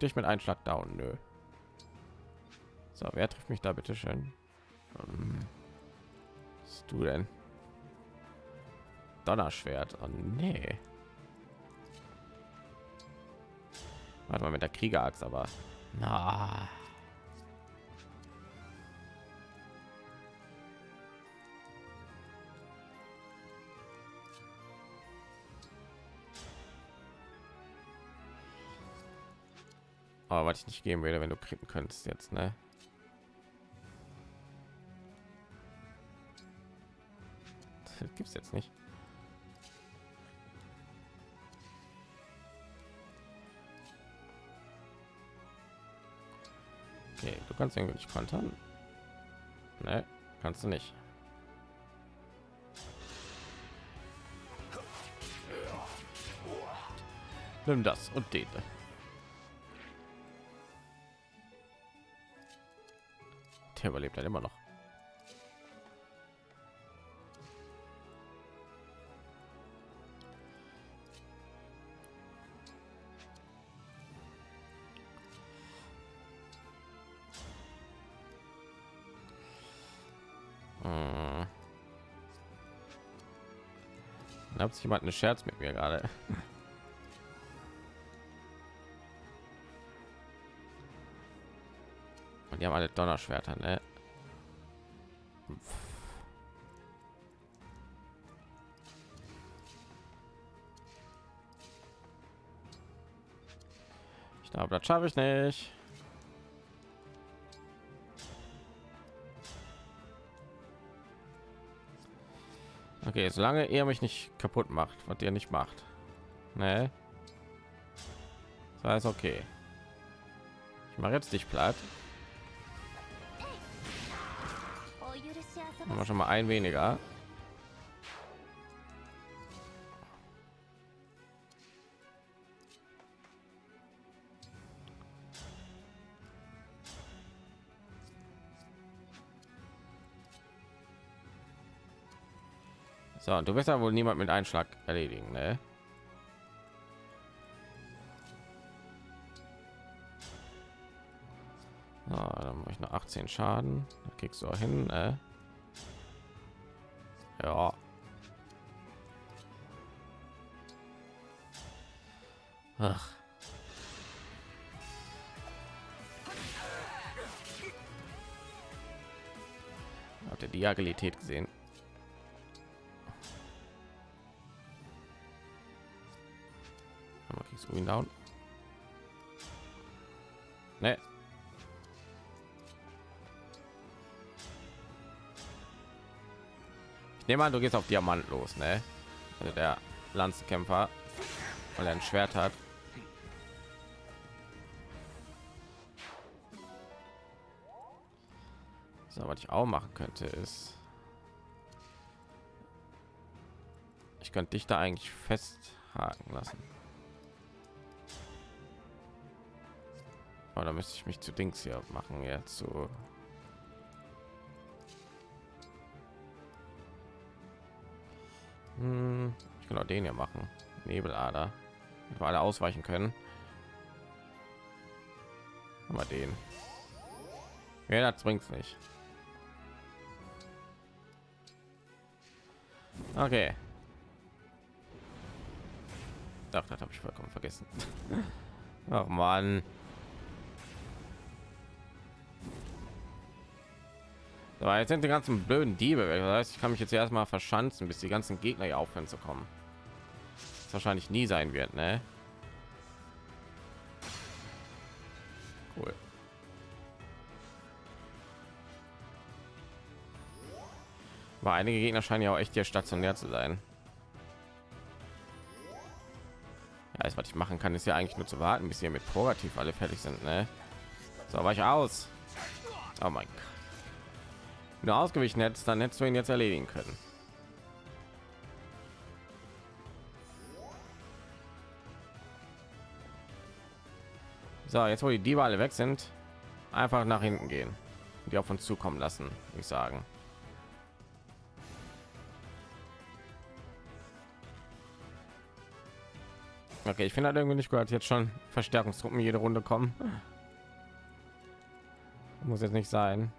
Dich mit Einschlag down, nö. So, wer trifft mich da bitte schön? Ähm, was bist du denn? Donnerschwert. Oh, nee. Warte mal mit der Kriegerachs, aber na. Aber was ich nicht geben würde, wenn du kriegen könntest jetzt, ne? Das gibt's jetzt nicht. Okay, du kannst irgendwie nicht kontern. Ne, kannst du nicht. Nimm das und den. Der überlebt dann immer noch. Da hat sich jemand einen Scherz mit mir gerade. Und die haben alle Donnerschwerter, ne? Ich glaube, das schaffe ich nicht. Okay, solange er mich nicht kaputt macht, was ihr nicht macht. Ne? Das heißt, okay. Ich mache jetzt dich platt. Haben wir schon mal ein weniger. So, und du wirst ja wohl niemand mit Einschlag erledigen, ne? So, dann mache ich noch 18 Schaden. Da kriegst du auch hin, ne? Ja. Ach. Habt ihr die Agilität gesehen? Nehme an, du gehst auf Diamant los, ne? Also der Lanzenkämpfer, weil er ein Schwert hat. So, was ich auch machen könnte, ist, ich könnte dich da eigentlich festhaken lassen. Aber da müsste ich mich zu Dings hier machen, ja, zu Hm, ich kann auch den hier machen. Nebelader. Wir alle ausweichen können. Aber den. Ja, das bringt's nicht. Okay. Ach, das habe ich vollkommen vergessen. Ach man. So, jetzt sind die ganzen blöden Diebe weg. Das heißt, ich kann mich jetzt erstmal verschanzen, bis die ganzen Gegner hier aufhören zu kommen. Das wahrscheinlich nie sein wird, ne? Cool. Aber einige Gegner scheinen ja auch echt hier stationär zu sein. Ja, alles, was ich machen kann, ist ja eigentlich nur zu warten, bis hier mit Progativ alle fertig sind, ne? So, war ich aus. Oh mein Gott. Wenn du ausgewichen hättest, dann hättest du ihn jetzt erledigen können. So, jetzt wo die Diebe alle weg sind, einfach nach hinten gehen. Die auf uns zukommen lassen, ich sagen. Okay, ich finde halt irgendwie nicht gehört jetzt schon Verstärkungstruppen jede Runde kommen. Muss jetzt nicht sein.